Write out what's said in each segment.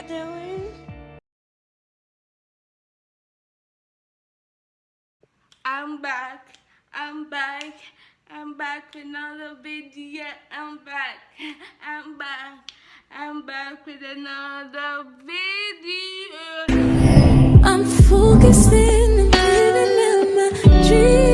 y'all doing? I'm back. I'm back. I'm back with another video. I'm back. I'm back. I'm back with another video. I'm focusing and living out my dreams.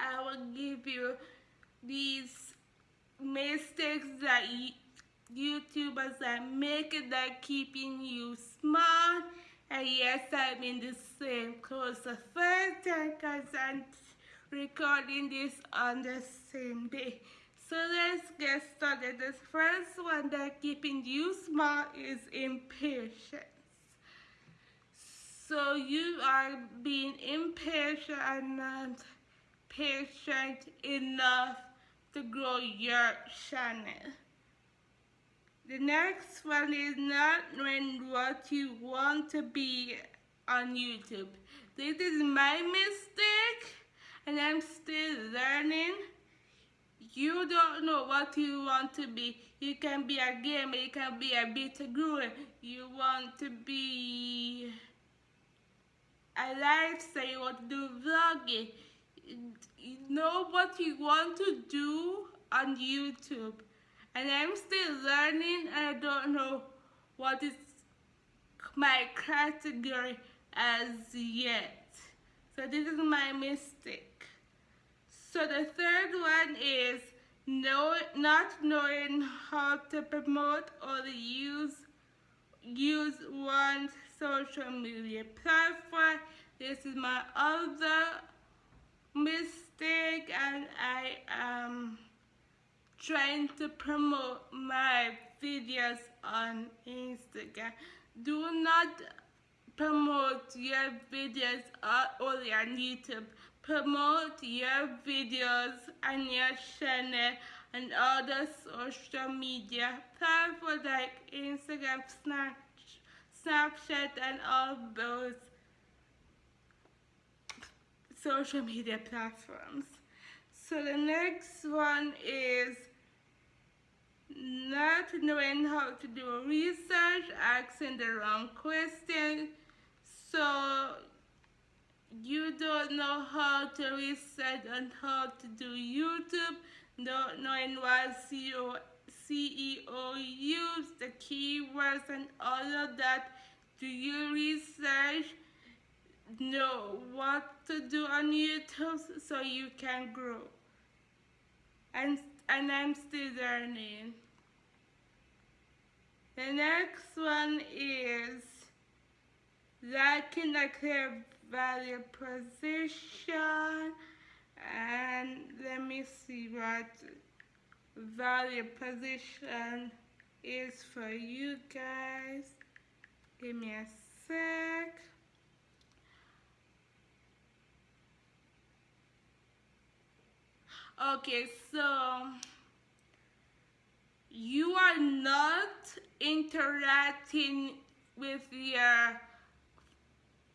I will give you these mistakes that YouTubers are making that keeping you smart and yes I'm in the same clothes the first time because I'm recording this on the same day. So let's get started. The first one that keeping you smart is impatience. So you are being impatient and not patient enough to grow your channel. The next one is not knowing what you want to be on YouTube. This is my mistake and I'm still learning. You don't know what you want to be. You can be a gamer, you can be a beauty guru. You want to be a lifestyle, you want to do vlogging. Know what you want to do on YouTube. And I'm still learning I don't know what is my category as yet. So this is my mistake. So the third one is know, not knowing how to promote or use use one social media platform. This is my other mistake and I am trying to promote my videos on Instagram. Do not promote your videos only on YouTube. Promote your videos on your channel and other social media platforms like Instagram, Snap, Snapchat, and all those social media platforms. So the next one is not knowing how to do research, asking the wrong question. So you don't know how to research and how to do YouTube, not knowing what SEO, SEO use, the keywords and all of that. Do you research? Know what to do on YouTube so you can grow. And, and I'm still learning. The next one is lacking a clear value position. And let me see what value position is for you guys. Give me a sec. Okay, so you are not interacting with your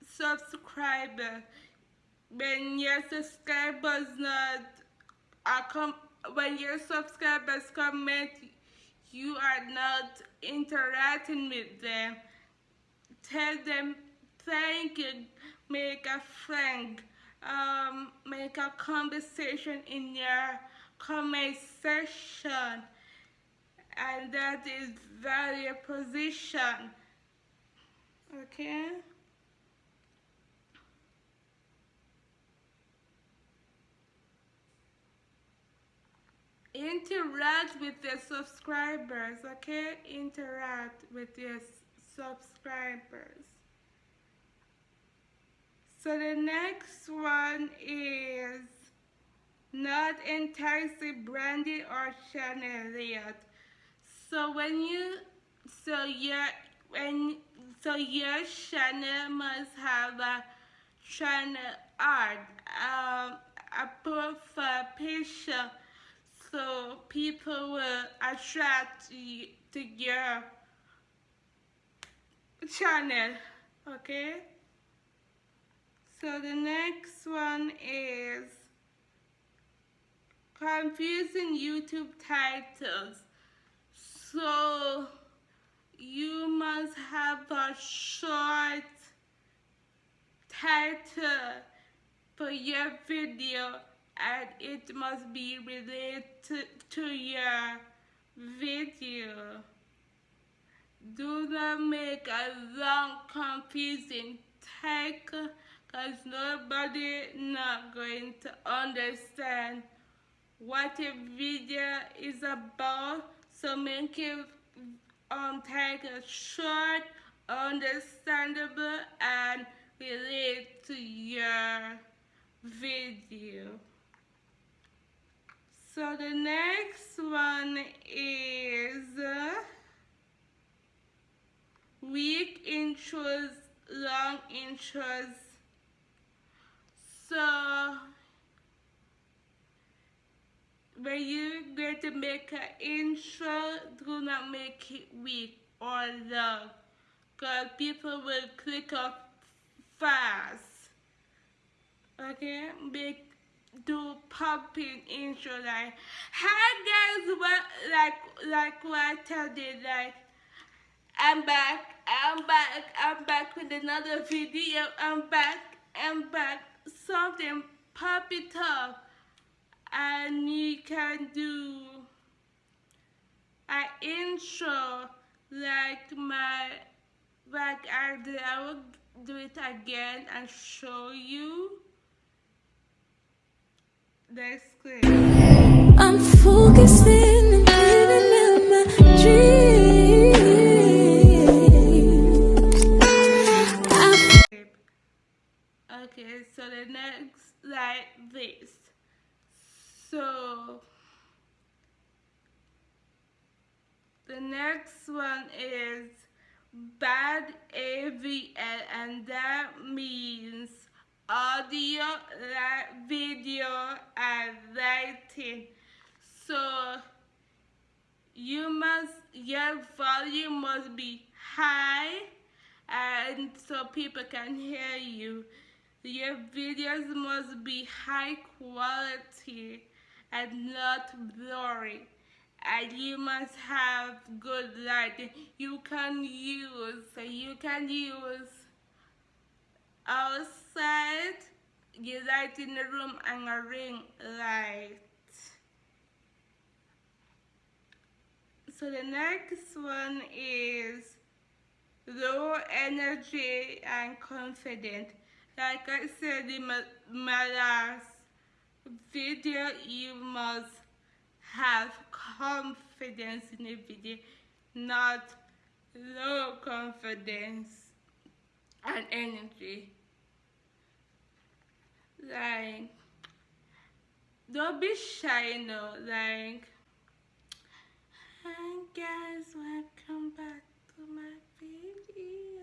subscriber. When your subscribers not are com- when your subscribers comment you are not interacting with them. Tell them thank you make a friend um, make a conversation in your comment section and that is value position. Okay? Interact with your subscribers okay? Interact with your subscribers so the next one is not enticing branding or Chanel yet. so when you so your when so your channel must have a channel art um a profile picture so people will attract you to your channel okay So the next one is confusing YouTube titles. So you must have a short title for your video and it must be related to your video. Do not make a long confusing title because nobody not going to understand what a video is about? So make it um, take a short understandable and relate to your video. So the next one is uh, weak intros long intros so when you're going to make an intro, do not make it weak or long because people will click off fast. Okay, make do popping intro like hi guys what like like what I tell you like I'm back I'm back I'm back with another video I'm back I'm back something pop it up and you can do an intro like my like I did I will do it again and show you that's clear I'm focusing and living out my dream. The next like this so the next one is bad AVL and that means audio, like video and writing. So you must your volume must be high and so people can hear you. Your videos must be high quality and not blurry. And you must have good lighting. You can use, you can use outside, you light in the room and a ring light. So the next one is low energy and confident. Like I said in my, last video, you must have confidence in the video, not low confidence and energy. Like, don't be shy, no. Like, hi guys, welcome back to my video.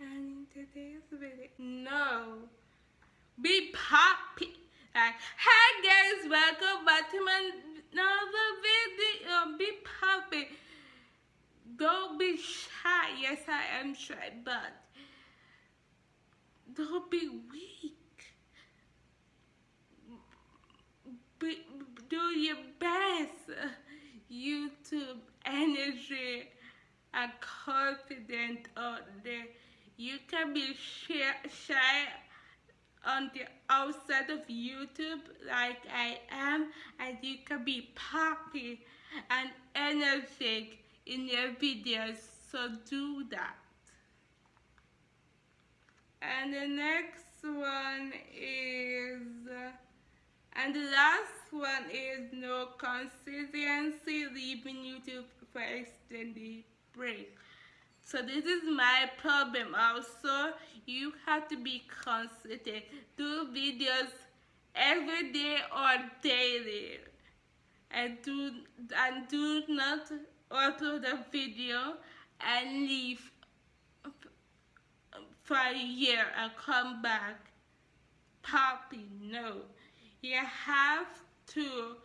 And in today's video, no. Be poppy. Like, hi guys, welcome back to my another video. Be poppy. Don't be shy. Yes, I am shy, but don't be weak. Be, do your best. YouTube energy and confident out there. You can be shy, on the outside of YouTube like I am and you can be poppy and energetic in your videos so do that. And the next one is and the last one is no consistency leaving YouTube for extended break so this is my problem also. You have to be consistent. Do videos every day or daily. And do and do not upload a video and leave for a year and come back popping. No. You have to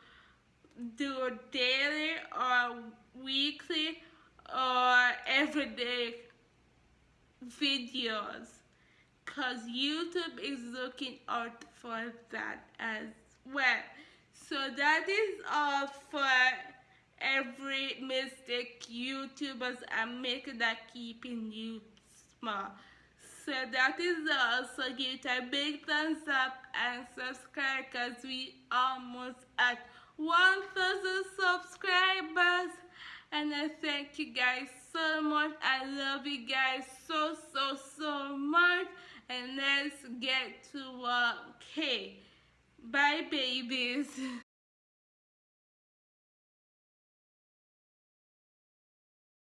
do daily or weekly or everyday videos because YouTube is looking out for that as well. So that is all for every mistake YouTubers are making that keeping you small. So that is all. So give it a big thumbs up and subscribe because we almost at 1000 subscribers. And I thank you guys so much. I love you guys so, so, so much. And let's get to work. Okay. Bye, babies.